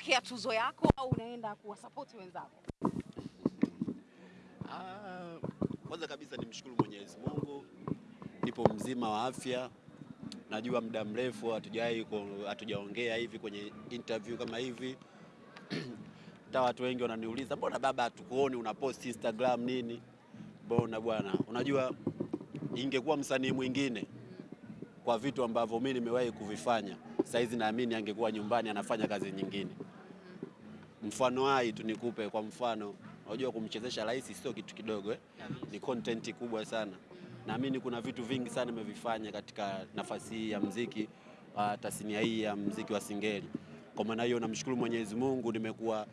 kupokea tuzo yako au unaenda kuwasapoti wenzako? Ah, kwanza kabisa nimshukuru Mwenyezi Mungu, nipo mzima wa afya. Najua muda mrefu hatujai hatujaongea hivi kwenye interview kama hivi hata watu wengi wananiuliza mbona baba hatukuoni una post Instagram nini? Mbona bwana, unajua ingekuwa msanii mwingine kwa vitu ambavyo mimi nimewahi kuvifanya, saizi naamini angekuwa nyumbani anafanya kazi nyingine. Mfano hai tu nikupe, kwa mfano, unajua kumchezesha rais sio kitu kidogo eh? Ni content kubwa sana. Naamini kuna vitu vingi sana nimevifanya katika nafasi hii ya mziki uh, tasnia hii ya mziki wa Singeli. Kwa maana hiyo namshukuru Mwenyezi Mungu, nimekuwa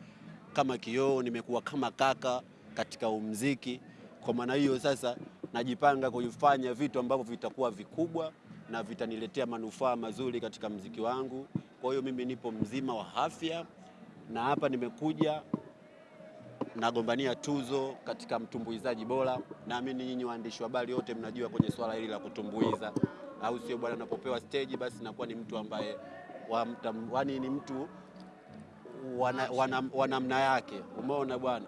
kama kioo, nimekuwa kama kaka katika umziki. Kwa maana hiyo sasa najipanga kufanya vitu ambavyo vitakuwa vikubwa na vitaniletea manufaa mazuri katika mziki wangu. Kwa hiyo mimi nipo mzima wa afya na hapa nimekuja nagombania tuzo katika mtumbuizaji bora. Naamini nyinyi waandishi wa habari wote mnajua kwenye swala hili la kutumbuiza, au sio bwana? Napopewa stage basi nakuwa ni mtu ambaye wani ni mtu wa namna yake, umeona bwana.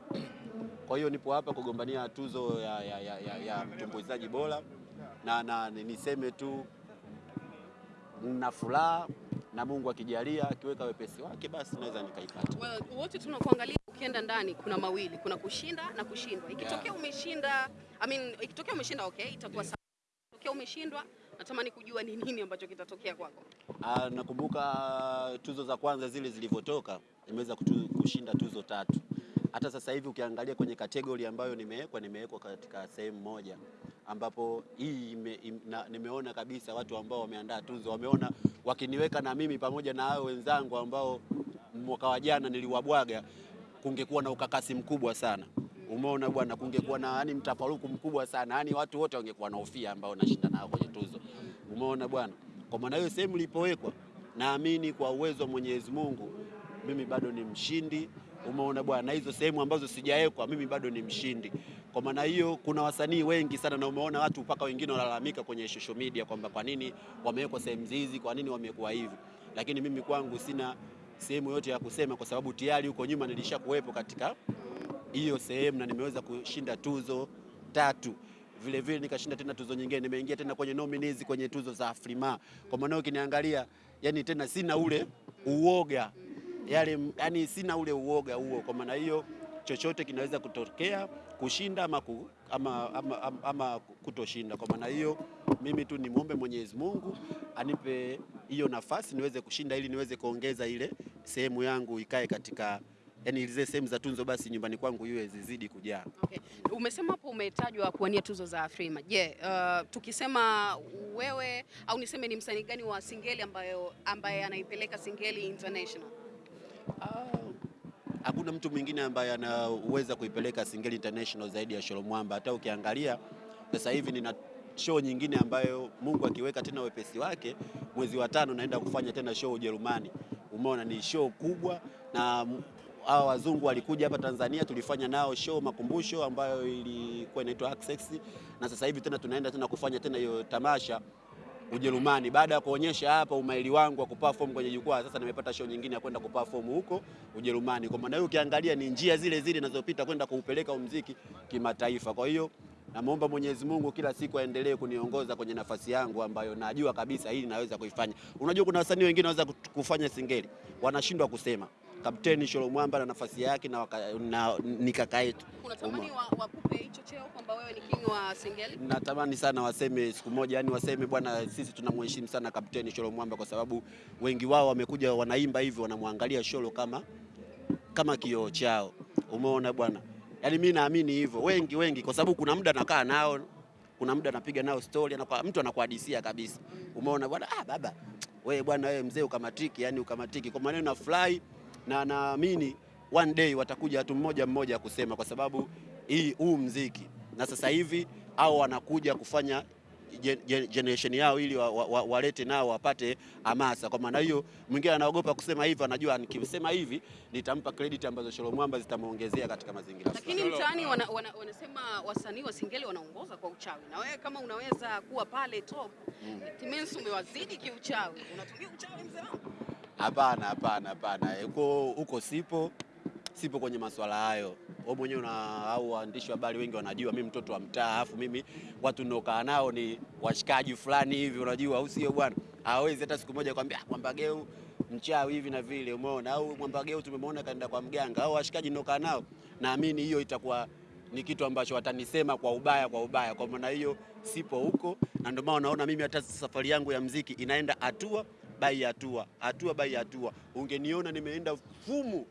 Kwa hiyo nipo hapa kugombania tuzo ya, ya, ya, ya, ya mtumbuizaji bora na, na niseme tu na furaha na Mungu akijalia akiweka wepesi wake basi naweza nikaipata. Well, wote tunakuangalia ukienda ndani, kuna mawili, kuna kushinda na kushindwa. Ikitokea Yeah. umeshinda, I mean, ikitokea umeshinda okay, itakuwa sawa. Ikitokea umeshindwa, natamani kujua ni nini ambacho kitatokea kwako. Ah, nakumbuka tuzo za kwanza zile zilivyotoka, nimeweza kushinda tuzo tatu. Hata sasa hivi ukiangalia kwenye kategori ambayo nimewekwa, nimewekwa katika sehemu moja ambapo hii ime, ime, na, nimeona kabisa watu ambao wameandaa tuzo wameona wakiniweka na mimi pamoja na hao wenzangu ambao mwaka wa jana niliwabwaga, kungekuwa na ukakasi mkubwa sana. Umeona bwana, kungekuwa na yani mtafaruku mkubwa sana, yani watu wote wangekuwa na hofia ambao nashinda nao kwenye tuzo. Umeona bwana, kwa maana hiyo sehemu ilipowekwa, naamini kwa uwezo wa Mwenyezi Mungu mimi bado ni mshindi. Umeona bwana, hizo sehemu ambazo sijawekwa mimi bado ni mshindi. Kwa maana hiyo kuna wasanii wengi sana, na umeona watu mpaka wengine wanalalamika kwenye social media kwamba kwa nini wamewekwa sehemu hizi, kwa nini wamekuwa hivi, lakini mimi kwangu sina sehemu yote ya kusema, kwa sababu tayari huko nyuma nilisha kuwepo katika hiyo sehemu na nimeweza kushinda tuzo tatu vile vile nikashinda tena tuzo nyingine, nimeingia tena kwenye nominees kwenye tuzo za Afrima. Kwa maana ukiniangalia, yani tena sina ule uoga yale, yani sina ule uoga huo. Kwa maana hiyo chochote kinaweza kutokea, kushinda ama, ku, ama, ama, ama, ama kutoshinda. Kwa maana hiyo mimi tu nimwombe Mwenyezi Mungu anipe hiyo nafasi niweze kushinda, ili niweze kuongeza ile sehemu yangu ikae katika yani zile sehemu za tunzo basi nyumbani kwangu iwe zizidi kujaa. Okay. Umesema hapo umetajwa kuwania tuzo za Afrima. Je, yeah, uh, tukisema wewe au niseme ni msanii gani wa Singeli ambayo ambaye anaipeleka Singeli International? Hakuna mtu mwingine ambaye anaweza kuipeleka Singeli International zaidi ya Sholo Mwamba. Hata ukiangalia sasa hivi nina show nyingine ambayo Mungu akiweka tena wepesi wake, mwezi wa tano naenda kufanya tena show Ujerumani. Umeona, ni show kubwa na hawa wazungu walikuja hapa Tanzania, tulifanya nao show makumbusho ambayo ilikuwa inaitwa Access, na sasa hivi tena tunaenda tena kufanya tena hiyo tamasha Ujerumani. Baada ya kuonyesha hapa umaili wangu wa kuperform kwenye jukwaa, sasa nimepata show nyingine ya kwenda kuperform huko Ujerumani. Kwa maana hiyo ukiangalia ni njia zile zile ninazopita kwenda kuupeleka muziki kimataifa. Kwa hiyo namwomba Mwenyezi Mungu kila siku aendelee kuniongoza kwenye nafasi yangu ambayo najua kabisa hili naweza kuifanya. Unajua kuna wasanii wengine wanaweza kufanya singeli wanashindwa kusema. Kapteni Sholo Mwamba na nafasi yake na, waka, na ni kaka yetu. Unatamani wa- wakupe hicho cheo kwamba wewe ni king wa Singeli? Natamani sana waseme siku moja, yani waseme bwana, sisi tunamheshimu sana Kapteni Sholo Mwamba kwa sababu wengi wao wamekuja wanaimba hivyo, wanamwangalia Sholo kama kama kioo chao. Umeona bwana, yani mimi naamini hivyo, wengi wengi, kwa sababu kuna muda nakaa nao, kuna muda napiga nao story, anakuwa mtu anakuhadisia kabisa. Umeona bwana, ah baba wewe bwana, wewe mzee ukamatiki, yani ukamatiki. Kwa maneno nafurahi na naamini one day watakuja watu mmoja mmoja kusema, kwa sababu hii huu mziki na sasa hivi au wanakuja kufanya gen- gen- generation yao ili walete wa, wa, wa, nao wapate hamasa. Kwa maana hiyo, mwingine anaogopa kusema hivi, anajua nikisema hivi nitampa credit ambazo Sholo Mwamba zitamuongezea katika mazingira. Lakini mtaani wana, wana, wanasema wasanii wa Singeli wanaongoza kwa uchawi, na wewe kama unaweza kuwa pale top, mm. Timensu umewazidi kiuchawi. Unatumia uchawi mzee wangu? Hapana, hapana, hapana, huko huko sipo, sipo kwenye masuala hayo. Wewe mwenyewe na au waandishi wa habari wengi wanajua mimi mtoto wa mtaa, afu mimi watu ninaokaa nao ni washikaji fulani hivi, unajua au sio bwana? Hawezi hata siku moja kwambia Mwambageu mchawi hivi na vile, umeona? Au Mwambageu tumemwona kaenda kwa mganga, au washikaji ninaokaa nao, naamini hiyo itakuwa ni kitu ambacho watanisema kwa ubaya, kwa ubaya. Kwa maana hiyo sipo huko, na ndio maana unaona mimi hata safari yangu ya mziki inaenda hatua bai hatua, hatua bai hatua. Ungeniona nimeenda fumu,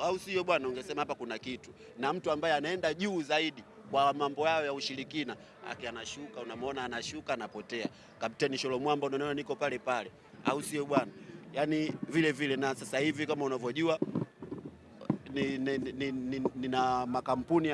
au sio bwana? Ungesema hapa kuna kitu, na mtu ambaye anaenda juu zaidi kwa mambo yao ya ushirikina, aki anashuka, unamwona anashuka, anapotea. Kapteni Sholomwamba unaona niko pale pale, au sio bwana? Yani vile vile, na sasa hivi kama unavyojua ni, ni, ni, ni, nina makampuni